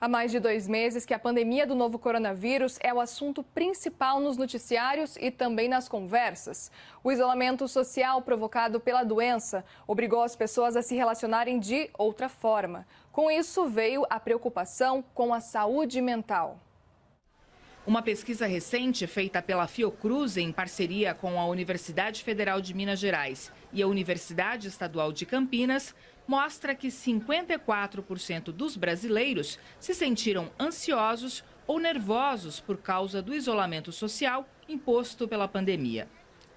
Há mais de dois meses que a pandemia do novo coronavírus é o assunto principal nos noticiários e também nas conversas. O isolamento social provocado pela doença obrigou as pessoas a se relacionarem de outra forma. Com isso, veio a preocupação com a saúde mental. Uma pesquisa recente feita pela Fiocruz em parceria com a Universidade Federal de Minas Gerais e a Universidade Estadual de Campinas mostra que 54% dos brasileiros se sentiram ansiosos ou nervosos por causa do isolamento social imposto pela pandemia.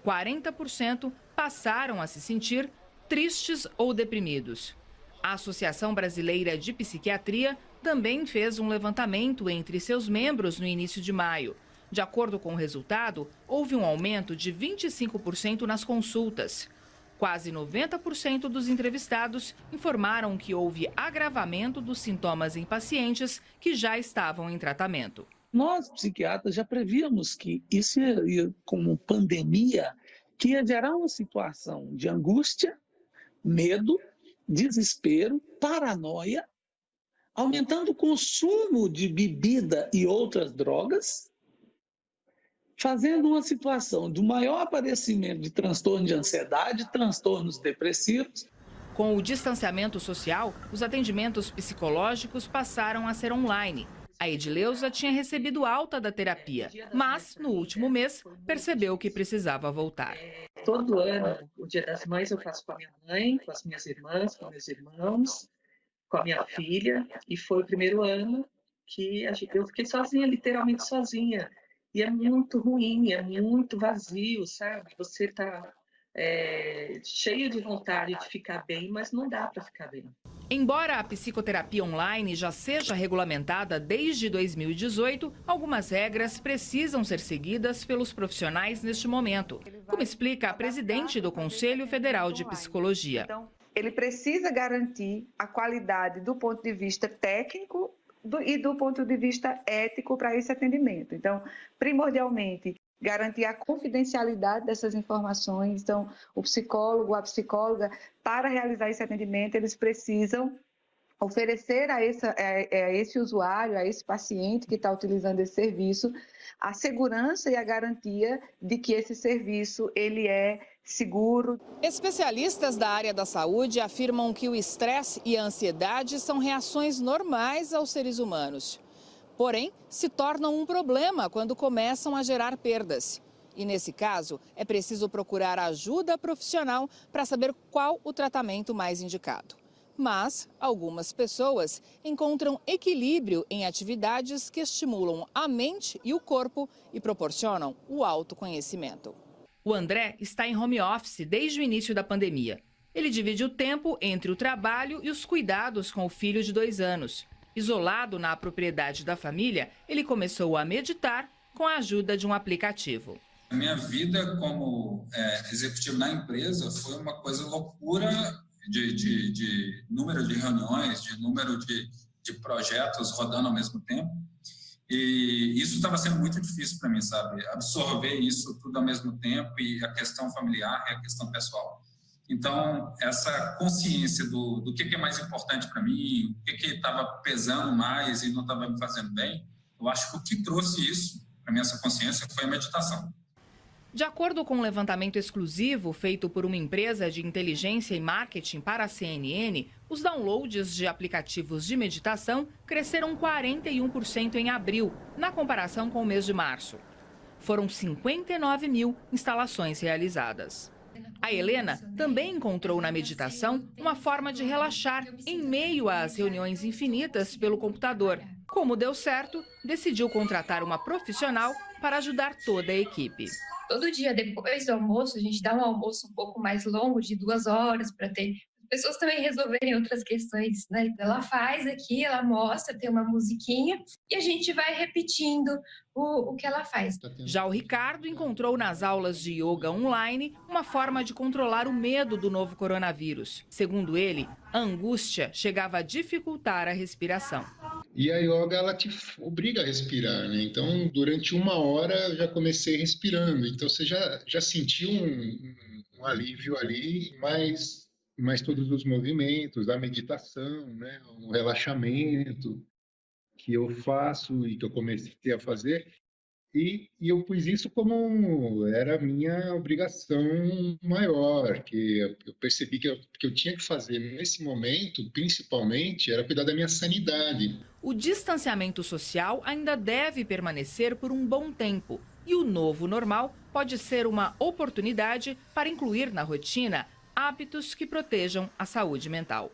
40% passaram a se sentir tristes ou deprimidos. A Associação Brasileira de Psiquiatria também fez um levantamento entre seus membros no início de maio. De acordo com o resultado, houve um aumento de 25% nas consultas. Quase 90% dos entrevistados informaram que houve agravamento dos sintomas em pacientes que já estavam em tratamento. Nós, psiquiatras, já prevíamos que isso ia, como pandemia, que ia gerar uma situação de angústia, medo, desespero, paranoia aumentando o consumo de bebida e outras drogas, fazendo uma situação de maior aparecimento de transtorno de ansiedade, transtornos depressivos. Com o distanciamento social, os atendimentos psicológicos passaram a ser online. A Edileuza tinha recebido alta da terapia, mas no último mês percebeu que precisava voltar. Todo ano, o Dia das Mães, eu faço com a minha mãe, com as minhas irmãs, com meus irmãos com a minha filha e foi o primeiro ano que eu fiquei sozinha, literalmente sozinha. E é muito ruim, é muito vazio, sabe? Você está é, cheio de vontade de ficar bem, mas não dá para ficar bem. Embora a psicoterapia online já seja regulamentada desde 2018, algumas regras precisam ser seguidas pelos profissionais neste momento, como explica a presidente do Conselho Federal de Psicologia. Então, ele precisa garantir a qualidade do ponto de vista técnico do, e do ponto de vista ético para esse atendimento. Então, primordialmente, garantir a confidencialidade dessas informações. Então, o psicólogo, a psicóloga, para realizar esse atendimento, eles precisam oferecer a, a, esse usuário, a esse paciente que está utilizando esse serviço, a segurança e a garantia de que esse serviço ele é seguro. Especialistas da área da saúde afirmam que o estresse e a ansiedade são reações normais aos seres humanos. Porém, se tornam um problema quando começam a gerar perdas. E nesse caso, é preciso procurar ajuda profissional para saber qual o tratamento mais indicado. Mas algumas pessoas encontram equilíbrio em atividades que estimulam a mente e o corpo e proporcionam o autoconhecimento. O André está em home office desde o início da pandemia. Ele divide o tempo entre o trabalho e os cuidados com o filho de dois anos. Isolado na propriedade da família, ele começou a meditar com a ajuda de um aplicativo. A minha vida como é, executivo na empresa foi uma coisa loucura de, de, de número de reuniões, de número de, de projetos rodando ao mesmo tempo. E isso estava sendo muito difícil para mim, sabe? Absorver isso tudo ao mesmo tempo e a questão familiar e a questão pessoal. Então, essa consciência do, do que, que é mais importante para mim, o que estava pesando mais e não estava me fazendo bem, eu acho que o que trouxe isso para mim, essa consciência, foi a meditação. De acordo com um levantamento exclusivo feito por uma empresa de inteligência e marketing para a CNN, os downloads de aplicativos de meditação cresceram 41% em abril, na comparação com o mês de março. Foram 59 mil instalações realizadas. A Helena também encontrou na meditação uma forma de relaxar em meio às reuniões infinitas pelo computador. Como deu certo, decidiu contratar uma profissional para ajudar toda a equipe todo dia depois do almoço, a gente dá um almoço um pouco mais longo, de duas horas, para ter pessoas também resolverem outras questões, né? Então, ela faz aqui, ela mostra, tem uma musiquinha e a gente vai repetindo o, o que ela faz. Já o Ricardo encontrou nas aulas de yoga online uma forma de controlar o medo do novo coronavírus. Segundo ele, a angústia chegava a dificultar a respiração. E a yoga ela te obriga a respirar, né? Então, durante uma hora eu já comecei respirando. Então, você já, já sentiu um, um alívio ali, mas mais todos os movimentos, a meditação, né, o relaxamento. que eu faço e que eu comecei a fazer, e, e, eu pus isso como era a minha obrigação maior, que eu percebi que eu, que eu tinha que fazer nesse momento, principalmente, era cuidar da minha sanidade. O distanciamento social ainda deve permanecer por um bom tempo. E o novo normal pode ser uma oportunidade para incluir na rotina hábitos que protejam a saúde mental.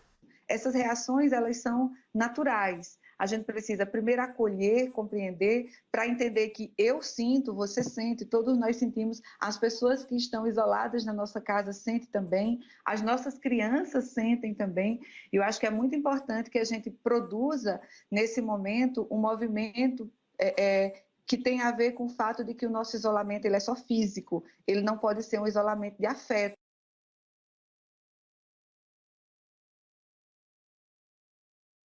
Essas reações, elas são naturais a gente precisa primeiro acolher, compreender, para entender que eu sinto, você sente, todos nós sentimos, as pessoas que estão isoladas na nossa casa sentem também, as nossas crianças sentem também. Eu acho que é muito importante que a gente produza, nesse momento, um movimento é, é, que tem a ver com o fato de que o nosso isolamento ele é só físico, ele não pode ser um isolamento de afeto.